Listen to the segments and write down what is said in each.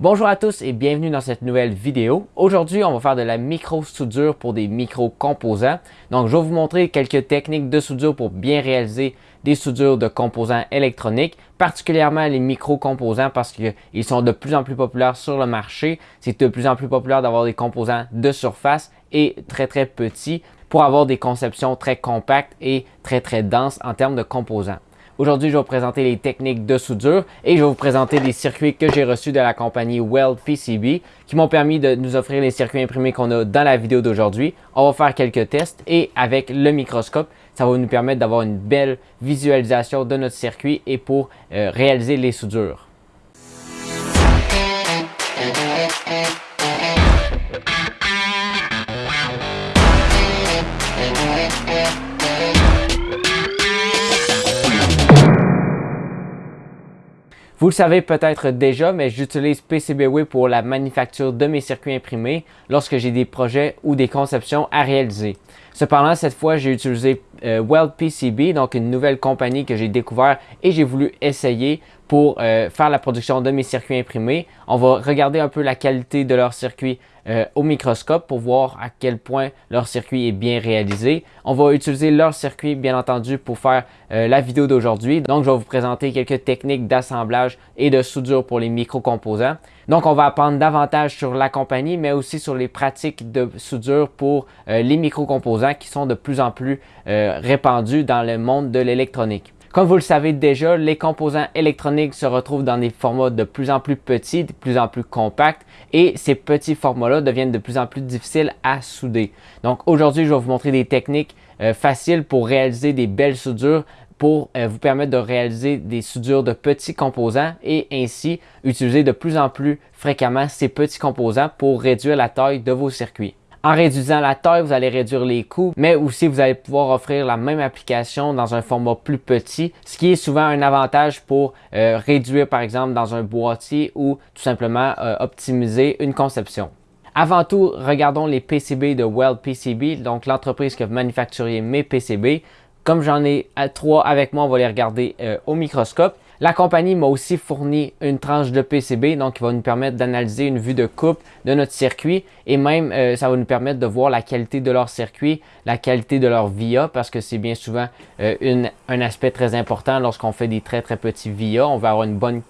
Bonjour à tous et bienvenue dans cette nouvelle vidéo. Aujourd'hui, on va faire de la micro-soudure pour des micro-composants. Donc, je vais vous montrer quelques techniques de soudure pour bien réaliser des soudures de composants électroniques, particulièrement les micro-composants parce qu'ils sont de plus en plus populaires sur le marché. C'est de plus en plus populaire d'avoir des composants de surface et très très petits pour avoir des conceptions très compactes et très très denses en termes de composants. Aujourd'hui, je vais vous présenter les techniques de soudure et je vais vous présenter les circuits que j'ai reçus de la compagnie Weld PCB qui m'ont permis de nous offrir les circuits imprimés qu'on a dans la vidéo d'aujourd'hui. On va faire quelques tests et avec le microscope, ça va nous permettre d'avoir une belle visualisation de notre circuit et pour euh, réaliser les soudures. Vous le savez peut-être déjà, mais j'utilise PCBWay pour la manufacture de mes circuits imprimés lorsque j'ai des projets ou des conceptions à réaliser. Cependant, cette fois, j'ai utilisé euh, donc une nouvelle compagnie que j'ai découvert et j'ai voulu essayer pour euh, faire la production de mes circuits imprimés. On va regarder un peu la qualité de leur circuit euh, au microscope pour voir à quel point leur circuit est bien réalisé. On va utiliser leur circuit bien entendu pour faire euh, la vidéo d'aujourd'hui. Donc je vais vous présenter quelques techniques d'assemblage et de soudure pour les micro-composants. Donc on va apprendre davantage sur la compagnie mais aussi sur les pratiques de soudure pour les micro-composants qui sont de plus en plus répandus dans le monde de l'électronique. Comme vous le savez déjà, les composants électroniques se retrouvent dans des formats de plus en plus petits, de plus en plus compacts et ces petits formats-là deviennent de plus en plus difficiles à souder. Donc aujourd'hui, je vais vous montrer des techniques euh, faciles pour réaliser des belles soudures pour euh, vous permettre de réaliser des soudures de petits composants et ainsi utiliser de plus en plus fréquemment ces petits composants pour réduire la taille de vos circuits. En réduisant la taille, vous allez réduire les coûts, mais aussi vous allez pouvoir offrir la même application dans un format plus petit, ce qui est souvent un avantage pour euh, réduire par exemple dans un boîtier ou tout simplement euh, optimiser une conception. Avant tout, regardons les PCB de Weld PCB, donc l'entreprise qui a manufacturé mes PCB. Comme j'en ai trois avec moi, on va les regarder euh, au microscope. La compagnie m'a aussi fourni une tranche de PCB, donc qui va nous permettre d'analyser une vue de coupe de notre circuit et même euh, ça va nous permettre de voir la qualité de leur circuit, la qualité de leur VIA parce que c'est bien souvent euh, un aspect très important lorsqu'on fait des très très petits VIA. On va avoir une bonne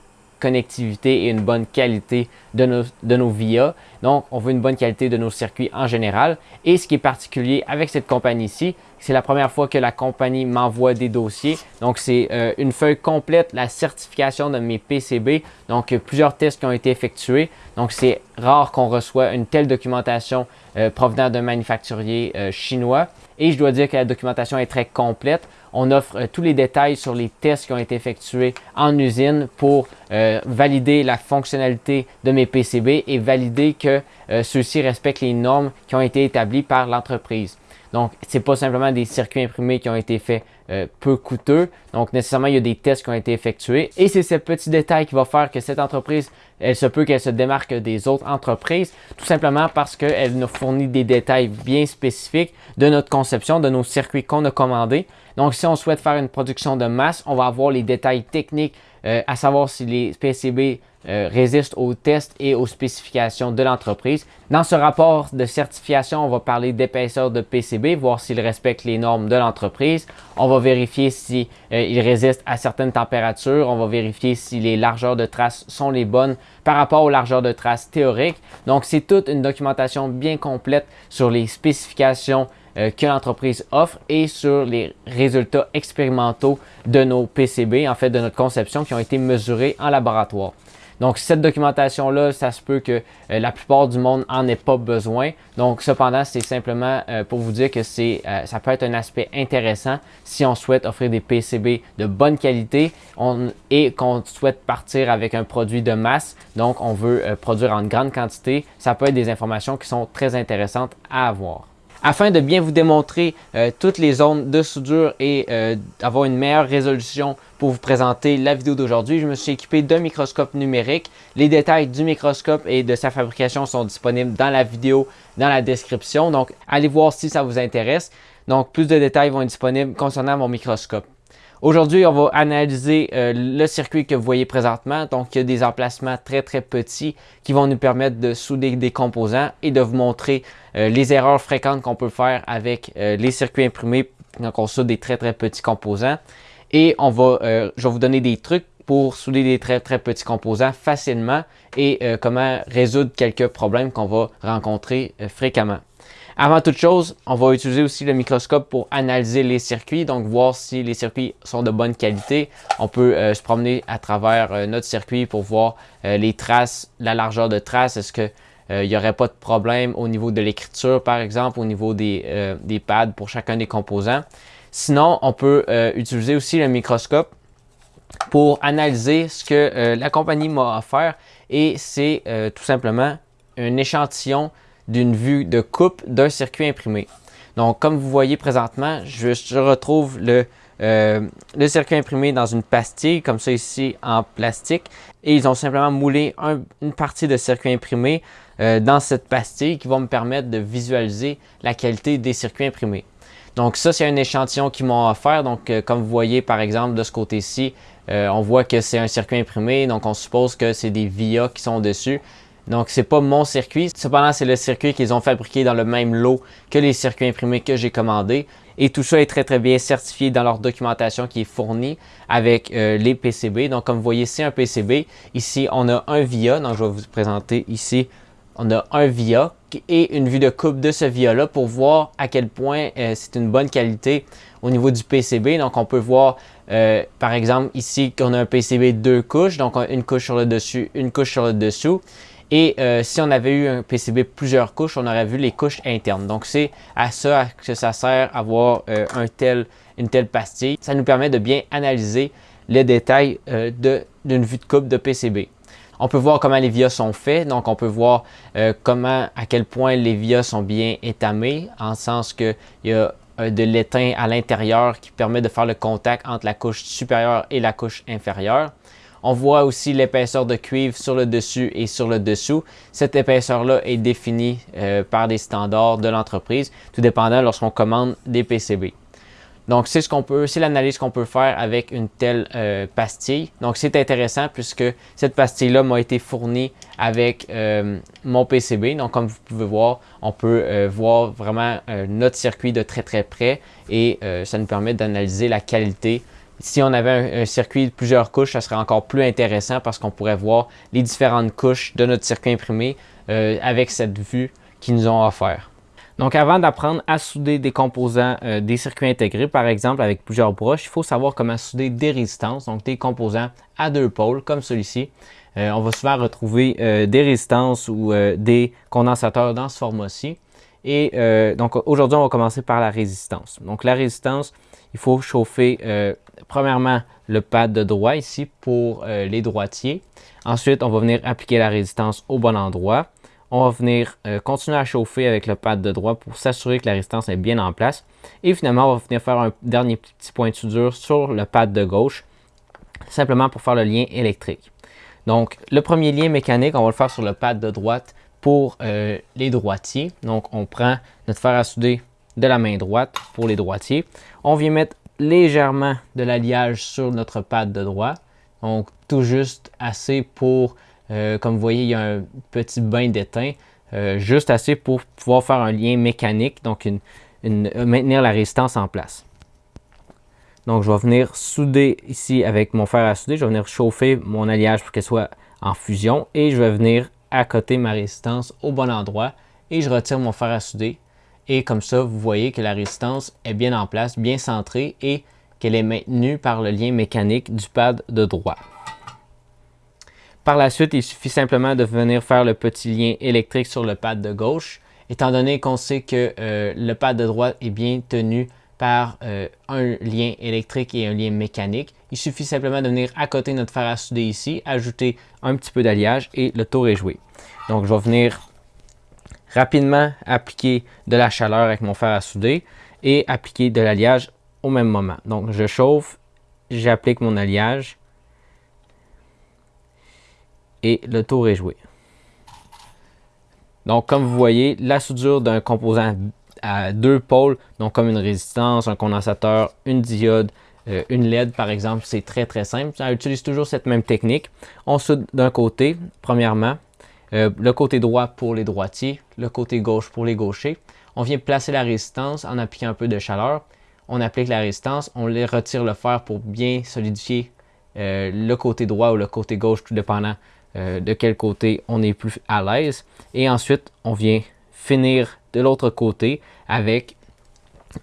connectivité et une bonne qualité de nos, de nos VIA. Donc, on veut une bonne qualité de nos circuits en général. Et ce qui est particulier avec cette compagnie-ci, c'est la première fois que la compagnie m'envoie des dossiers. Donc, c'est euh, une feuille complète, la certification de mes PCB. Donc, plusieurs tests qui ont été effectués. Donc, c'est rare qu'on reçoit une telle documentation euh, provenant d'un manufacturier euh, chinois. Et je dois dire que la documentation est très complète. On offre euh, tous les détails sur les tests qui ont été effectués en usine pour euh, valider la fonctionnalité de mes PCB et valider que euh, ceux-ci respectent les normes qui ont été établies par l'entreprise. Donc, ce n'est pas simplement des circuits imprimés qui ont été faits peu coûteux. Donc, nécessairement, il y a des tests qui ont été effectués. Et c'est ce petit détail qui va faire que cette entreprise, elle se peut qu'elle se démarque des autres entreprises, tout simplement parce qu'elle nous fournit des détails bien spécifiques de notre conception, de nos circuits qu'on a commandés. Donc, si on souhaite faire une production de masse, on va avoir les détails techniques, euh, à savoir si les PCB euh, résistent aux tests et aux spécifications de l'entreprise. Dans ce rapport de certification, on va parler d'épaisseur de PCB, voir s'il respecte les normes de l'entreprise. On va vérifier s'il si, euh, à certaines températures. On va vérifier si les largeurs de traces sont les bonnes par rapport aux largeurs de traces théoriques. Donc, c'est toute une documentation bien complète sur les spécifications euh, que l'entreprise offre et sur les résultats expérimentaux de nos PCB, en fait de notre conception qui ont été mesurés en laboratoire. Donc, cette documentation-là, ça se peut que euh, la plupart du monde en ait pas besoin. Donc, cependant, c'est simplement euh, pour vous dire que ça peut être un aspect intéressant si on souhaite offrir des PCB de bonne qualité et qu'on souhaite partir avec un produit de masse. Donc, on veut produire en grande quantité. Ça peut être des informations qui sont très intéressantes à avoir. Afin de bien vous démontrer euh, toutes les zones de soudure et euh, avoir une meilleure résolution pour vous présenter la vidéo d'aujourd'hui, je me suis équipé d'un microscope numérique. Les détails du microscope et de sa fabrication sont disponibles dans la vidéo, dans la description. Donc, allez voir si ça vous intéresse. Donc, plus de détails vont être disponibles concernant mon microscope. Aujourd'hui, on va analyser euh, le circuit que vous voyez présentement. Donc, il y a des emplacements très très petits qui vont nous permettre de souder des composants et de vous montrer euh, les erreurs fréquentes qu'on peut faire avec euh, les circuits imprimés quand on soude des très très petits composants. Et on va, je vais vous donner des trucs pour souder des très très petits composants facilement et comment résoudre quelques problèmes qu'on va rencontrer fréquemment. Avant toute chose, on va utiliser aussi le microscope pour analyser les circuits, donc voir si les circuits sont de bonne qualité. On peut euh, se promener à travers euh, notre circuit pour voir euh, les traces, la largeur de traces. Est-ce qu'il n'y aurait pas de problème au niveau de l'écriture, par exemple, au niveau des, des, pads pour chacun des composants? Sinon, on peut utiliser aussi le microscope pour analyser ce que la compagnie m'a offert et c'est tout simplement un échantillon d'une vue de coupe d'un circuit imprimé. Donc, comme vous voyez présentement, je, retrouve le, euh, le, circuit imprimé dans une pastille, comme ça ici, en plastique. Et ils ont simplement moulé une partie de circuit imprimé euh, dans cette pastille qui va me permettre de visualiser la qualité des circuits imprimés. Donc ça, c'est un échantillon qu'ils m'ont offert. Donc, euh, comme vous voyez, par exemple, de ce côté-ci, on voit que c'est un circuit imprimé. Donc, on suppose que c'est des VIA qui sont dessus. Donc, c'est pas mon circuit. Cependant, c'est le circuit qu'ils ont fabriqué dans le même lot que les circuits imprimés que j'ai commandés. Et tout ça est très très bien certifié dans leur documentation qui est fournie avec euh, les PCB. Donc, comme vous voyez, c'est un PCB. Ici, on a un VIA. Donc, je vais vous présenter ici. On a un VIA et une vue de coupe de ce VIA-là pour voir à quel point euh, c'est une bonne qualité au niveau du PCB. Donc, on peut voir, euh, par exemple, ici qu'on a un PCB deux couches. Donc, une couche sur le dessus, une couche sur le dessous. Et euh, si on avait eu un PCB plusieurs couches, on aurait vu les couches internes. Donc c'est à ça que ça sert avoir euh, une telle pastille. Ça nous permet de bien analyser les détails euh, d'une vue de coupe de PCB. On peut voir comment les vias sont faits, donc on peut voir comment, à quel point les vias sont bien étamés, en sens qu'il y a de l'étain à l'intérieur qui permet de faire le contact entre la couche supérieure et la couche inférieure. On voit aussi l'épaisseur de cuivre sur le dessus et sur le dessous. Cette épaisseur-là est définie euh, par des standards de l'entreprise, tout dépendant lorsqu'on commande des PCB. Donc, c'est ce qu'on peut, c'est l'analyse qu'on peut faire avec une telle euh, pastille. Donc, c'est intéressant puisque cette pastille-là m'a été fournie avec euh, mon PCB. Donc, comme vous pouvez voir, on peut voir vraiment notre circuit de très très près et ça nous permet d'analyser la qualité si on avait un, circuit de plusieurs couches, ça serait encore plus intéressant parce qu'on pourrait voir les différentes couches de notre circuit imprimé euh, avec cette vue qu'ils nous ont offert. Donc avant d'apprendre à souder des composants euh, des circuits intégrés, par exemple avec plusieurs broches, il faut savoir comment souder des résistances, donc des composants à deux pôles comme celui-ci. Euh, on va souvent retrouver des résistances ou des condensateurs dans ce format-ci. Et donc aujourd'hui, on va commencer par la résistance. Donc la résistance, il faut chauffer euh, premièrement le pad de droit ici pour euh, les droitiers. Ensuite, on va venir appliquer la résistance au bon endroit. On va venir euh, continuer à chauffer avec le pad de droit pour s'assurer que la résistance est bien en place. Et finalement, on va venir faire un dernier petit point de soudure sur le pad de gauche, simplement pour faire le lien électrique. Donc, le premier lien mécanique, on va le faire sur le pad de droite pour les droitiers. Donc, on prend notre fer à souder de la main droite pour les droitiers. On vient mettre légèrement de l'alliage sur notre pad de droit. Donc tout juste assez pour, euh, comme vous voyez, il y a un petit bain d'étain. Euh, juste assez pour pouvoir faire un lien mécanique, donc euh, maintenir la résistance en place. Donc je vais venir souder ici avec mon fer à souder, je vais venir chauffer mon alliage pour qu'elle soit en fusion et je vais venir accoter ma résistance au bon endroit et je retire mon fer à souder et comme ça, vous voyez que la résistance est bien en place, bien centrée et qu'elle est maintenue par le lien mécanique du pad de droit. Par la suite, il suffit simplement de venir faire le petit lien électrique sur le pad de gauche. Étant donné qu'on sait que euh, le pad de droite est bien tenu par euh, un lien électrique et un lien mécanique, il suffit simplement de venir à côté de notre fer à souder ici, ajouter un petit peu d'alliage et le tour est joué. Donc, je vais venir rapidement appliquer de la chaleur avec mon fer à souder et appliquer de l'alliage au même moment. Donc je chauffe, j'applique mon alliage et le tour est joué. Donc comme vous voyez, la soudure d'un composant à deux pôles, donc comme une résistance, un condensateur, une diode, euh, une LED par exemple, c'est très très simple. Ça utilise toujours cette même technique. On soude d'un côté, premièrement, euh, le côté droit pour les droitiers, le côté gauche pour les gauchers. On vient placer la résistance en appliquant un peu de chaleur. On applique la résistance, on retire le fer pour bien solidifier euh, le côté droit ou le côté gauche, tout dépendant de quel côté on est plus à l'aise. Et ensuite, on vient finir de l'autre côté avec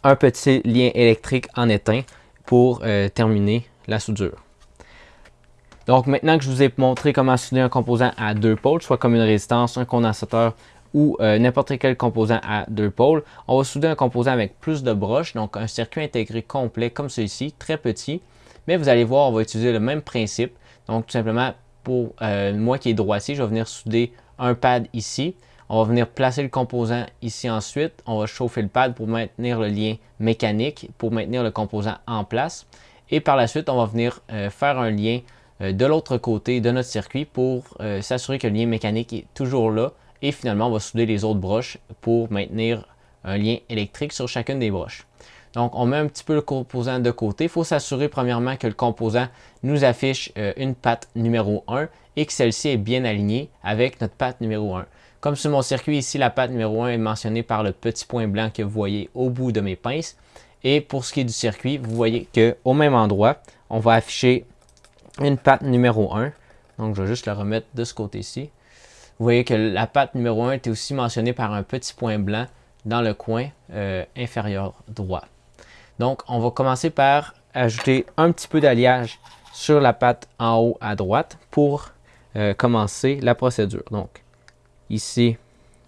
un petit lien électrique en éteint pour euh, terminer la soudure. Donc maintenant que je vous ai montré comment souder un composant à deux pôles, soit comme une résistance, un condensateur ou euh, n'importe quel composant à deux pôles, on va souder un composant avec plus de broches, donc un circuit intégré complet comme celui-ci, très petit. Mais vous allez voir, on va utiliser le même principe. Donc tout simplement, pour euh, moi qui est droitier, je vais venir souder un pad ici. On va venir placer le composant ici ensuite. On va chauffer le pad pour maintenir le lien mécanique, pour maintenir le composant en place. Et par la suite, on va venir euh, faire un lien de l'autre côté de notre circuit pour euh, s'assurer que le lien mécanique est toujours là. Et finalement, on va souder les autres broches pour maintenir un lien électrique sur chacune des broches. Donc, on met un petit peu le composant de côté. Il faut s'assurer premièrement que le composant nous affiche une patte numéro 1 et que celle-ci est bien alignée avec notre patte numéro 1. Comme sur mon circuit ici, la patte numéro 1 est mentionnée par le petit point blanc que vous voyez au bout de mes pinces. Et pour ce qui est du circuit, vous voyez qu'au même endroit, on va afficher une patte numéro 1. Donc, je vais juste la remettre de ce côté-ci. Vous voyez que la patte numéro 1 est aussi mentionnée par un petit point blanc dans le coin euh, inférieur droit. Donc, on va commencer par ajouter un petit peu d'alliage sur la patte en haut à droite pour euh, commencer la procédure. Donc, Ici,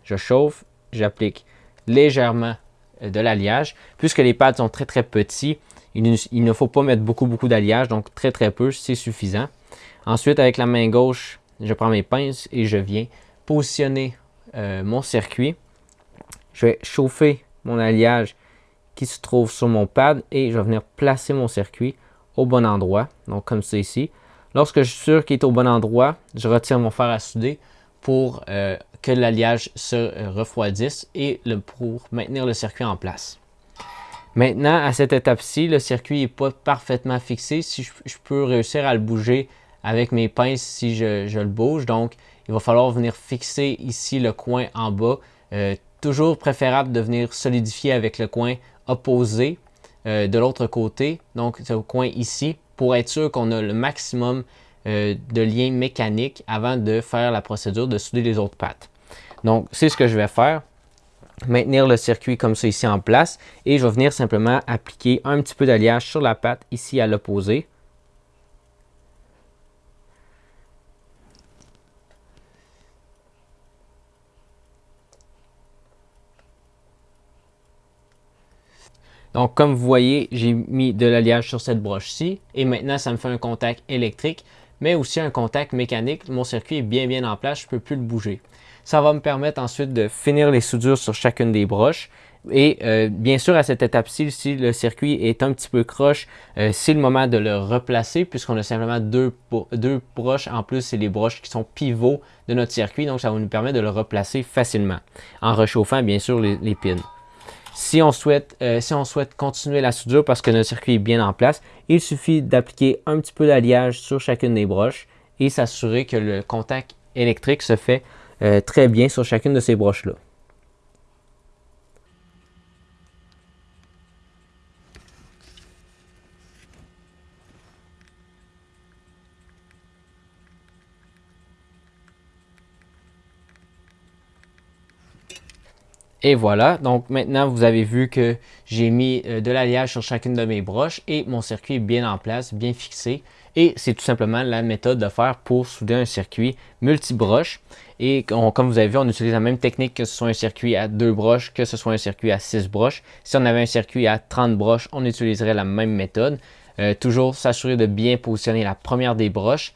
je chauffe, j'applique légèrement euh, de l'alliage. Puisque les pads sont très très petits, il ne, faut pas mettre beaucoup beaucoup d'alliage, donc très très peu, c'est suffisant. Ensuite, avec la main gauche, je prends mes pinces et je viens positionner euh, mon circuit. Je vais chauffer mon alliage qui se trouve sur mon pad et je vais venir placer mon circuit au bon endroit, donc comme c'est ici. Lorsque je suis sûr qu'il est au bon endroit, je retire mon fer à souder pour euh, que l'alliage se euh, refroidisse et pour maintenir le circuit en place. Maintenant, à cette étape-ci, le circuit n'est pas parfaitement fixé. Si je, peux réussir à le bouger avec mes pinces si je, le bouge. Donc, il va falloir venir fixer ici le coin en bas. Euh, toujours préférable de venir solidifier avec le coin opposé de l'autre côté. Donc, ce coin ici pour être sûr qu'on a le maximum euh, de lien mécanique avant de faire la procédure de souder les autres pattes. Donc, c'est ce que je vais faire. Maintenir le circuit comme ça ici en place et je vais venir simplement appliquer un petit peu d'alliage sur la patte ici à l'opposé. Donc, comme vous voyez, j'ai mis de l'alliage sur cette broche-ci et maintenant, ça me fait un contact électrique mais aussi un contact mécanique. Mon circuit est bien bien en place, je ne peux plus le bouger. Ça va me permettre ensuite de finir les soudures sur chacune des broches. Et euh, bien sûr, à cette étape-ci, si le circuit est un petit peu croche, euh, c'est le moment de le replacer puisqu'on a simplement deux, deux broches. En plus, c'est les broches qui sont pivots de notre circuit, donc ça va nous permettre de le replacer facilement en réchauffant bien sûr les, les pins. Si on, souhaite, euh, si on souhaite continuer la soudure parce que notre circuit est bien en place, il suffit d'appliquer un petit peu d'alliage sur chacune des broches et s'assurer que le contact électrique se fait euh, très bien sur chacune de ces broches-là. Et voilà, donc maintenant vous avez vu que j'ai mis euh, de l'alliage sur chacune de mes broches et mon circuit est bien en place, bien fixé. Et c'est tout simplement la méthode de faire pour souder un circuit multi-broches. Et comme vous avez vu, on utilise la même technique que ce soit un circuit à deux broches, que ce soit un circuit à six broches. Si on avait un circuit à 30 broches, on utiliserait la même méthode. Euh, toujours s'assurer de bien positionner la première des broches,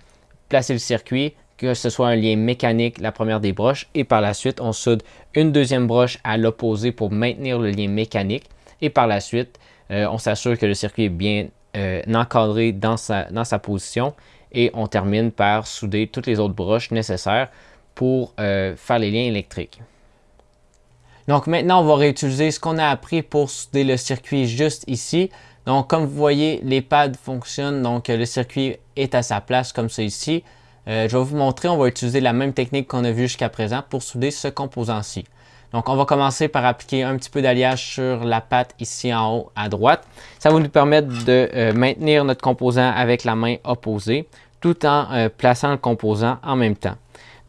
placer le circuit, que ce soit un lien mécanique, la première des broches, et par la suite, on soude une deuxième broche à l'opposé pour maintenir le lien mécanique, et par la suite, euh, on s'assure que le circuit est bien euh, encadré dans sa, dans sa position, et on termine par souder toutes les autres broches nécessaires pour euh, faire les liens électriques. Donc maintenant, on va réutiliser ce qu'on a appris pour souder le circuit juste ici. Donc, comme vous voyez, les pads fonctionnent, donc le circuit est à sa place comme ça ici. Euh, je vais vous montrer, on va utiliser la même technique qu'on a vue jusqu'à présent pour souder ce composant-ci. Donc, on va commencer par appliquer un petit peu d'alliage sur la patte ici en haut à droite. Ça va nous permettre de euh, maintenir notre composant avec la main opposée tout en euh, plaçant le composant en même temps.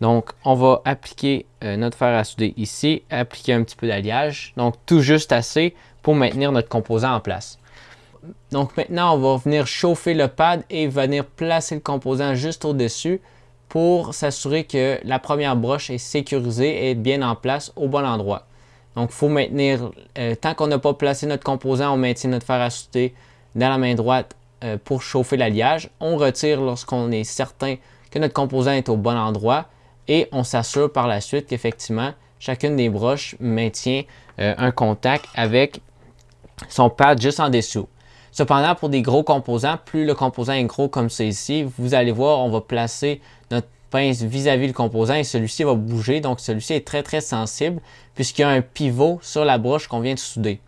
Donc, on va appliquer notre fer à souder ici, appliquer un petit peu d'alliage, donc tout juste assez pour maintenir notre composant en place. Donc maintenant, on va venir chauffer le pad et venir placer le composant juste au-dessus pour s'assurer que la première broche est sécurisée et bien en place au bon endroit. Donc il faut maintenir, euh, tant qu'on n'a pas placé notre composant, on maintient notre fer à souder dans la main droite euh, pour chauffer l'alliage. On retire lorsqu'on est certain que notre composant est au bon endroit et on s'assure par la suite qu'effectivement, chacune des broches maintient euh, un contact avec son pad juste en dessous. Cependant, pour des gros composants, plus le composant est gros comme c'est ici, vous allez voir, on va placer notre pince vis-à-vis le composant et celui-ci va bouger. Donc, celui-ci est très, très sensible puisqu'il y a un pivot sur la broche qu'on vient de souder.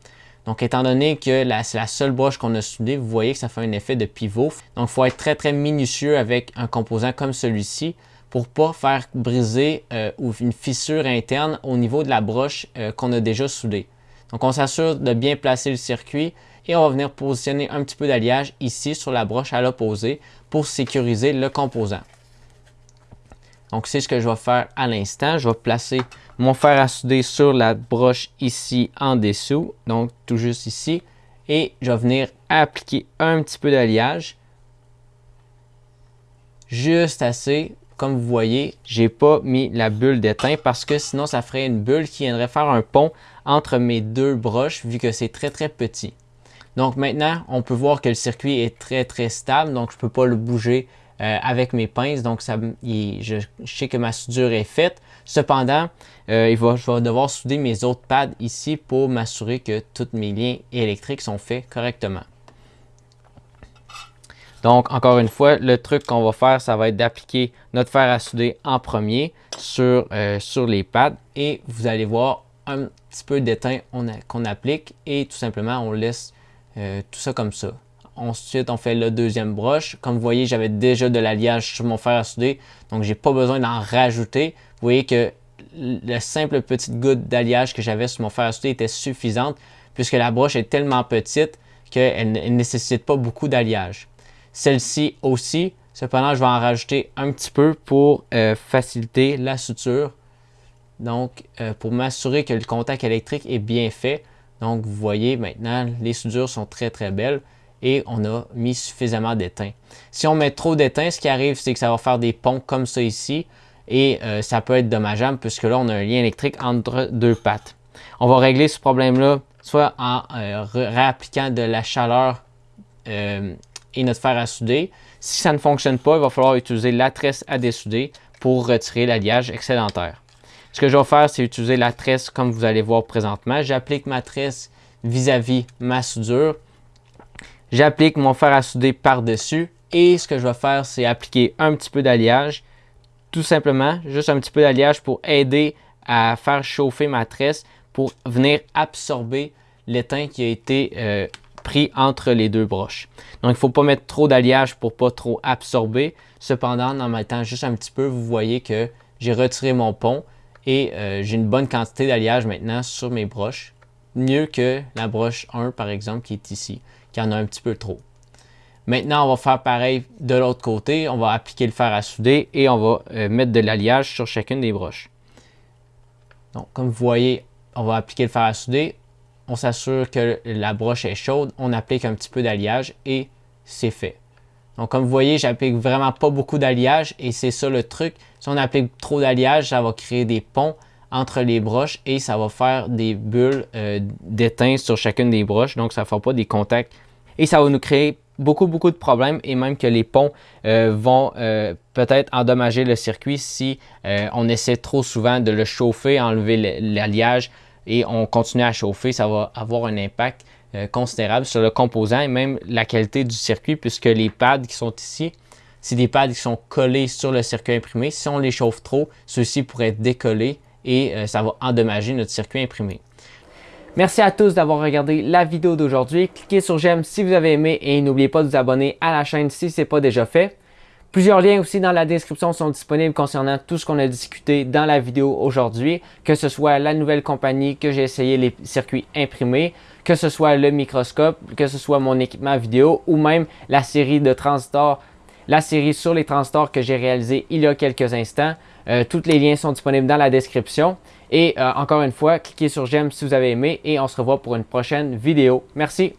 Donc, étant donné que c'est la seule broche qu'on a soudée, vous voyez que ça fait un effet de pivot. Donc, il faut être très, très minutieux avec un composant comme celui-ci pour ne pas faire briser euh, ou une fissure interne au niveau de la broche euh, qu'on a déjà soudée. Donc, on s'assure de bien placer le circuit et on va venir positionner un petit peu d'alliage ici sur la broche à l'opposé pour sécuriser le composant. Donc c'est ce que je vais faire à l'instant. Je vais placer mon fer à souder sur la broche ici en dessous, donc tout juste ici. Et je vais venir appliquer un petit peu d'alliage. Juste assez. Comme vous voyez, j'ai pas mis la bulle d'étain parce que sinon ça ferait une bulle qui viendrait faire un pont entre mes deux broches vu que c'est très très petit. Donc maintenant, on peut voir que le circuit est très très stable, donc je ne peux pas le bouger euh, avec mes pinces, donc ça, je, sais que ma soudure est faite. Cependant, euh, je vais devoir souder mes autres pads ici pour m'assurer que tous mes liens électriques sont faits correctement. Donc, encore une fois, le truc qu'on va faire, ça va être d'appliquer notre fer à souder en premier sur, euh, sur les pads et vous allez voir un petit peu d'étain qu'on applique et tout simplement on laisse euh, tout ça comme ça. Ensuite, on fait la deuxième broche. Comme vous voyez, j'avais déjà de l'alliage sur mon fer à souder, donc j'ai pas besoin d'en rajouter. Vous voyez que la simple petite goutte d'alliage que j'avais sur mon fer à souder était suffisante puisque la broche est tellement petite qu'elle ne nécessite pas beaucoup d'alliage. Celle-ci aussi, cependant, je vais en rajouter un petit peu pour euh, faciliter la suture. Donc, euh, pour m'assurer que le contact électrique est bien fait, donc, vous voyez maintenant, les soudures sont très très belles et on a mis suffisamment d'étain. Si on met trop d'étain, ce qui arrive, c'est que ça va faire des ponts comme ça ici et euh, ça peut être dommageable puisque là, on a un lien électrique entre deux pattes. On va régler ce problème-là soit en réappliquant de la chaleur euh, et notre fer à souder. Si ça ne fonctionne pas, il va falloir utiliser la tresse à dessouder pour retirer l'alliage excédentaire. Ce que je vais faire, c'est utiliser la tresse comme vous allez voir présentement. J'applique ma tresse vis-à-vis ma soudure. J'applique mon fer à souder par-dessus. Et ce que je vais faire, c'est appliquer un petit peu d'alliage. Tout simplement, juste un petit peu d'alliage pour aider à faire chauffer ma tresse pour venir absorber l'étain qui a été euh, pris entre les deux broches. Donc, il ne faut pas mettre trop d'alliage pour pas trop absorber. Cependant, en mettant juste un petit peu, vous voyez que j'ai retiré mon pont et euh, j'ai une bonne quantité d'alliage maintenant sur mes broches. Mieux que la broche 1 par exemple qui est ici, qui en a un petit peu trop. Maintenant, on va faire pareil de l'autre côté. On va appliquer le fer à souder et on va euh, mettre de l'alliage sur chacune des broches. Donc, comme vous voyez, on va appliquer le fer à souder. On s'assure que la broche est chaude. On applique un petit peu d'alliage et c'est fait. Donc, comme vous voyez, j'applique vraiment pas beaucoup d'alliage et c'est ça le truc. Si on applique trop d'alliage, ça va créer des ponts entre les broches et ça va faire des bulles euh, d'étain sur chacune des broches. Donc, ça ne fera pas des contacts et ça va nous créer beaucoup, beaucoup de problèmes et même que les ponts euh, vont euh, peut-être endommager le circuit si on essaie trop souvent de le chauffer, enlever l'alliage et on continue à chauffer. Ça va avoir un impact euh, considérable sur le composant et même la qualité du circuit puisque les pads qui sont ici, c'est des pads qui sont collés sur le circuit imprimé. Si on les chauffe trop, ceux-ci pourraient décoller et euh, ça va endommager notre circuit imprimé. Merci à tous d'avoir regardé la vidéo d'aujourd'hui. Cliquez sur j'aime si vous avez aimé et n'oubliez pas de vous abonner à la chaîne si ce n'est pas déjà fait. Plusieurs liens aussi dans la description sont disponibles concernant tout ce qu'on a discuté dans la vidéo aujourd'hui, que ce soit la nouvelle compagnie que j'ai essayé les circuits imprimés, que ce soit le microscope, que ce soit mon équipement vidéo ou même la série de transistors, la série sur les transistors que j'ai réalisé il y a quelques instants. Euh, tous les liens sont disponibles dans la description. Et euh, encore une fois, cliquez sur j'aime si vous avez aimé et on se revoit pour une prochaine vidéo. Merci.